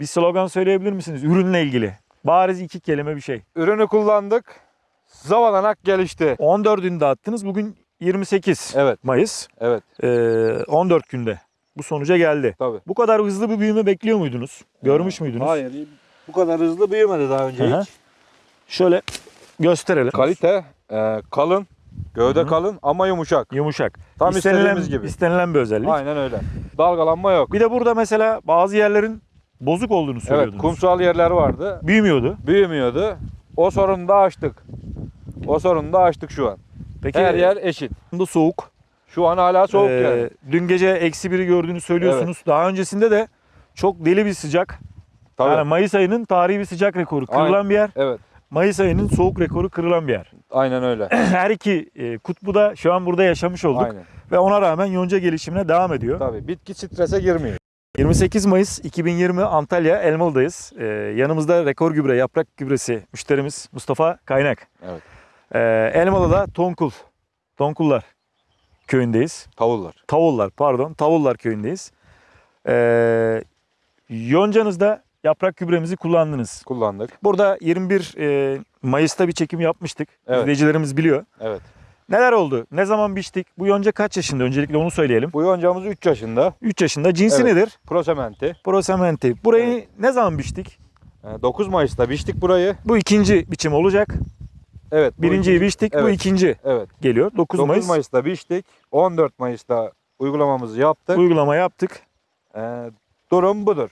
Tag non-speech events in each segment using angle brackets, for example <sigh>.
Bir slogan söyleyebilir misiniz ürünle ilgili? Bariz iki kelime bir şey. Ürünü kullandık. Zavalanak gelişti. 14'ünde attınız. Bugün 28 Evet, Mayıs. evet. Ee, 14 günde bu sonuca geldi. Tabii. Bu kadar hızlı bir büyüme bekliyor muydunuz? Görmüş müydünüz? Hayır, bu kadar hızlı büyümedi daha önce hı. hiç. Şöyle gösterelim. Kalite, e, kalın, gövde Hı hı. kalın ama yumuşak. Yumuşak. Tam istenilen, istediğimiz gibi. istenilen bir özellik. Aynen öyle. Dalgalanma yok. Bir de burada mesela bazı yerlerin bozuk olduğunu Evet, söylüyordunuz. kumsal yerler vardı. Büyümüyordu. Büyümüyordu. O sorunu da aştık. O sorunu da aştık şu an. Peki Her yer eşit. da soğuk. Şu an hala soğuk Ee, yani. Dün gece eksi biri gördüğünü söylüyorsunuz. Daha öncesinde de çok deli bir sıcak. Tabii. Yani Mayıs ayının tarihi bir sıcak rekoru kırılan Aynen. bir yer. Evet. Mayıs ayının soğuk rekoru kırılan bir yer. Aynen öyle. <clears throat> Her iki e, kutbu da şu an burada yaşamış olduk. Aynen. Ve ona rağmen yonca gelişimine devam ediyor. Tabii. Bitki strese girmiyor. 28 Mayıs 2020 Antalya Elmalı'dayız. Ee, yanımızda rekor gübre, yaprak gübresi müşterimiz Mustafa Kaynak. Evet. Ee, Elmalı'da Tonkul, Tonkullar köyündeyiz. Tavullar. Tavullar pardon, Tavullar köyündeyiz. Ee, yoncanızda yaprak gübremizi kullandınız. Kullandık. Burada 21 e, Mayıs'ta bir çekim yapmıştık. Evet. İzleyicilerimiz biliyor. Evet. Neler oldu? Ne zaman biçtik? Bu yonca kaç yaşında? Öncelikle onu söyleyelim. Bu yoncamız 3 yaşında. 3 yaşında. Cinsi Evet. nedir? Prosementi. Prosementi. Burayı ne zaman biçtik? Ee, 9 Mayıs'ta biçtik burayı. Bu ikinci biçim olacak. Evet. bu Birinciyi ikinci- biçtik. Bu Evet. ikinci Evet. geliyor. 9, 9 Mayıs, Mayıs'ta biçtik. 14 Mayıs'ta uygulamamızı yaptık. uygulama yaptık. Ee, durum budur.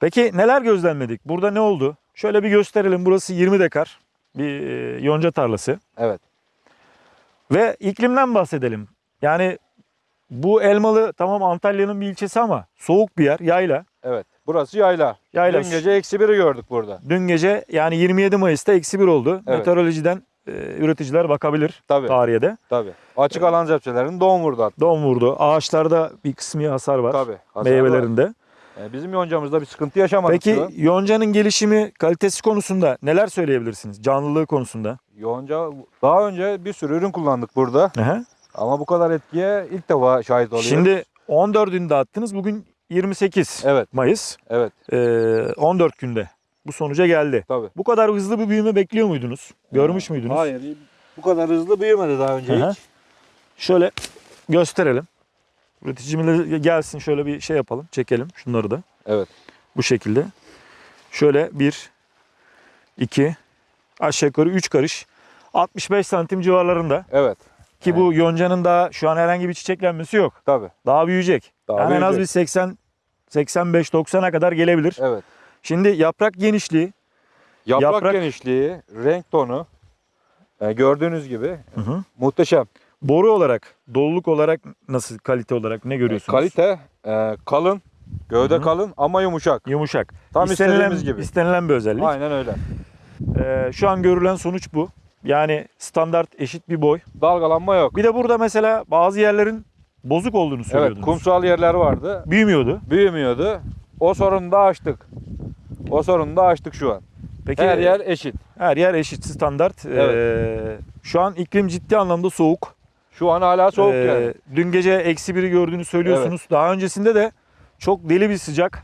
Peki neler gözlemledik? Burada ne oldu? Şöyle bir gösterelim. Burası 20 dekar bir e, yonca tarlası. Evet. Ve iklimden bahsedelim. Yani bu Elmalı tamam Antalya'nın bir ilçesi ama soğuk bir yer, yayla. Evet. Burası yayla. Yayla. Dün gece eksi biri gördük burada. Dün gece yani 27 Mayıs'ta eksi bir oldu. Evet. Meteorolojiden e, üreticiler bakabilir Tabii. tarihe de. Tabii. Açık alan zepçelerinin doğum vurdu hatta. Don vurdu. Ağaçlarda bir kısmı hasar var. Tabii. hasar Meyvelerinde. var. Ee, bizim yoncamızda bir sıkıntı yaşamadık Peki şu yoncanın gelişimi kalitesi konusunda neler söyleyebilirsiniz? Canlılığı konusunda. Yonca daha önce bir sürü ürün kullandık burada. Aha. Ama bu kadar etkiye ilk defa şahit oluyoruz. Şimdi 14'ünde attınız. Bugün 28 Evet. Mayıs. Evet. Ee, 14 günde bu sonuca geldi. Tabii. Bu kadar hızlı bir büyüme bekliyor muydunuz? Görmüş müydünüz? Hayır. Bu kadar hızlı büyümedi daha önce Aha. hiç. Şöyle gösterelim. Üreticimiz gelsin şöyle bir şey yapalım. Çekelim şunları da. Evet. Bu şekilde. Şöyle 1, 2, aşağı yukarı 3 karış. 65 santim civarlarında. Evet. Ki bu yoncanın daha şu an herhangi bir çiçeklenmesi yok. Tabii. Daha büyüyecek. Daha yani en az bir büyüyecek. 80 85 90'a kadar gelebilir. Evet. Şimdi yaprak genişliği Yaprak, Yaprak- genişliği, renk tonu e, gördüğünüz gibi hı hı. muhteşem. boru olarak, doluluk olarak nasıl kalite olarak ne görüyorsunuz? Kalite e, kalın, gövde Hı hı. kalın ama yumuşak. Yumuşak. Tam istenilen, istediğimiz gibi. istenilen bir özellik. Aynen öyle. Ee, şu an görülen sonuç bu. Yani standart eşit bir boy. Dalgalanma yok. Bir de burada mesela bazı yerlerin bozuk olduğunu Evet, söylüyordunuz. kumsal yerler vardı. Büyümüyordu. Büyümüyordu. O sorunu da aştık. O sorunu da aştık şu an. Peki Her yer eşit. her yer eşit standart. Evet. Ee, şu an iklim ciddi anlamda soğuk. Şu an hala soğuk Ee, yani. Dün gece eksi biri gördüğünü söylüyorsunuz. Daha öncesinde de çok deli bir sıcak.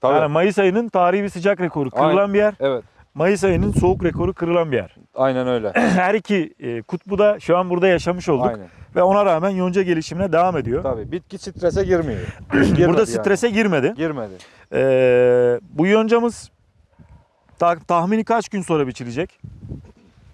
Tabii. Yani Mayıs ayının tarihi bir sıcak rekoru kırılan Aynen. bir yer. Evet. Mayıs ayının soğuk rekoru kırılan bir yer. Aynen öyle. <clears throat> Her iki e, kutbu da şu an burada yaşamış olduk. Aynen. Ve ona rağmen yonca gelişimine devam ediyor. Tabii. Bitki strese girmiyor. <clears throat> Girmedi burada yani. strese girmedi. girmedi. Ee, bu yoncamız ta- tahmini kaç gün sonra biçilecek?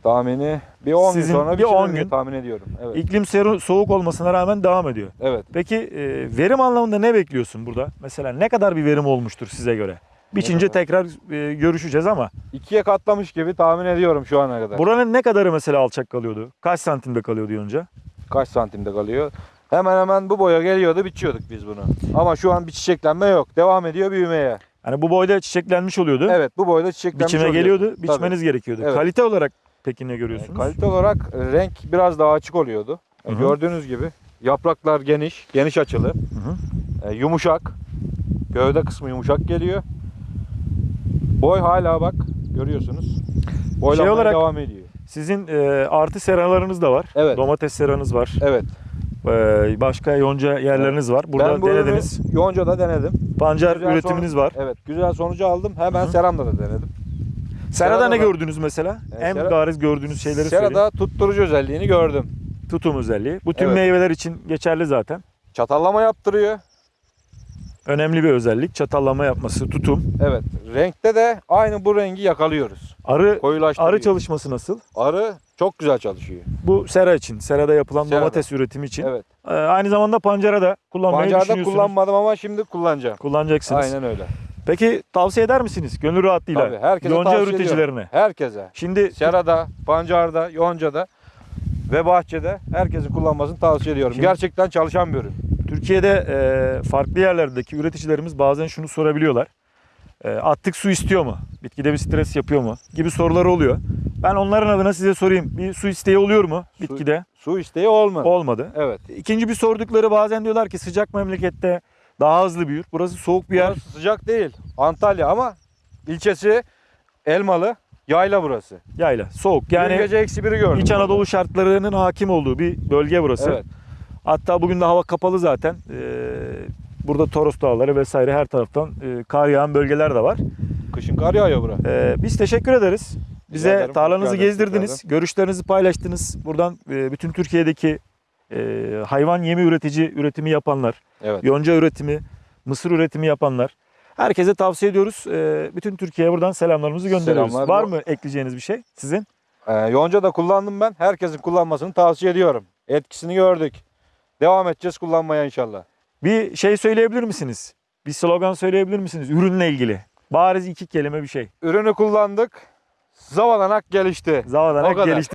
Tahmini bir 10 gün sonra bir bir 10 gün gün. tahmin ediyorum. Evet. İklim seru- soğuk olmasına rağmen devam ediyor. Evet. Peki e, verim anlamında ne bekliyorsun burada? Mesela ne kadar bir verim olmuştur size göre? Biçince kadar? tekrar e, görüşeceğiz ama İkiye katlamış gibi tahmin ediyorum şu ana kadar. buranın ne kadarı mesela alçak kalıyordu? Kaç santimde kalıyordu yonca? Kaç santimde kalıyor? Hemen hemen bu boya geliyordu biçiyorduk biz bunu. Ama şu an bir çiçeklenme yok. Devam ediyor büyümeye. Hani bu boyda çiçeklenmiş oluyordu. Evet bu boyda çiçeklenmiş Biçime oluyor. geliyordu, Tabii. biçmeniz gerekiyordu. Evet. Kalite olarak peki ne E, görüyorsunuz? Kalite olarak e, renk biraz daha açık oluyordu. E, Hı hı. Gördüğünüz gibi yapraklar geniş, geniş açılı, Hı hı. e, yumuşak. Gövde kısmı yumuşak geliyor. Boy hala bak görüyorsunuz. Boylanmaya olarak- devam ediyor. Sizin e, artı seralarınız da var. Evet. Domates seranız var. Evet. Ee, başka yonca yerleriniz var. Burada ben bu denediniz. Yonca'da denedim. Pancar Güzel üretiminiz var. Evet güzel sonucu aldım. Hemen Hı. Seram'da da denedim. Serada ne da- gördünüz mesela? Ee, en Sera- bariz gördüğünüz şeyleri söyleyin. Serada tutturucu özelliğini gördüm. Tutum özelliği. Bu tüm Evet. meyveler için geçerli zaten. Çatallama yaptırıyor. Önemli bir özellik. Çatallama yapması, tutum. Evet. Renkte de aynı bu rengi yakalıyoruz. Arı arı çalışması nasıl? Arı çok güzel çalışıyor. Bu sera için, serada yapılan Serada. domates üretimi için. Evet. Ee, aynı zamanda pancara da kullanmayı Pancarda düşünüyorsunuz. kullanmadım ama şimdi kullanacağım. Kullanacaksınız. Aynen öyle. Peki tavsiye eder misiniz? Gönül rahatlığıyla. Tabii, herkese Yonca üreticilerine. Herkese. Şimdi Serada, pancarda, yoncada ve bahçede herkesin kullanmasını tavsiye ediyorum. Şimdi- Gerçekten çalışan bir ürün. Türkiye'de e, farklı yerlerdeki üreticilerimiz bazen şunu sorabiliyorlar. E, attık su istiyor mu? Bitkide bir stres yapıyor mu? Gibi soruları oluyor. Ben onların adına size sorayım. Bir su isteği oluyor mu Su- bitkide? Su isteği olmadı. Olmadı. Evet. İkinci bir sordukları bazen diyorlar ki sıcak memlekette daha hızlı büyür. Burası soğuk bir yer. Burası sıcak değil. Antalya ama ilçesi Elmalı. Yayla burası. Yayla. Soğuk. Yani Yani gece eksi biri gördüm. İç burada. Anadolu şartlarının hakim olduğu bir bölge burası. Evet. Hatta bugün de hava kapalı zaten. Ee, burada Toros Dağları vesaire her taraftan e, kar yağan bölgeler de var. Kışın kar yağıyor bura. Ee, biz teşekkür ederiz. Bize ederim, tarlanızı gezdirdiniz, görüşlerinizi paylaştınız. Buradan e, bütün Türkiye'deki e, hayvan yemi üretici üretimi yapanlar, Evet. yonca üretimi, mısır üretimi yapanlar. Herkese tavsiye ediyoruz. E, bütün Türkiye'ye buradan selamlarımızı gönderiyoruz. Selamlar. Var mı ekleyeceğiniz bir şey sizin? Yonca da kullandım ben. Herkesin kullanmasını tavsiye ediyorum. Etkisini gördük. Devam edeceğiz kullanmaya inşallah. Bir şey söyleyebilir misiniz? Bir slogan söyleyebilir misiniz ürünle ilgili? Bariz iki kelime bir şey. Ürünü kullandık. Zavalanak gelişti. O kadar. gelişti.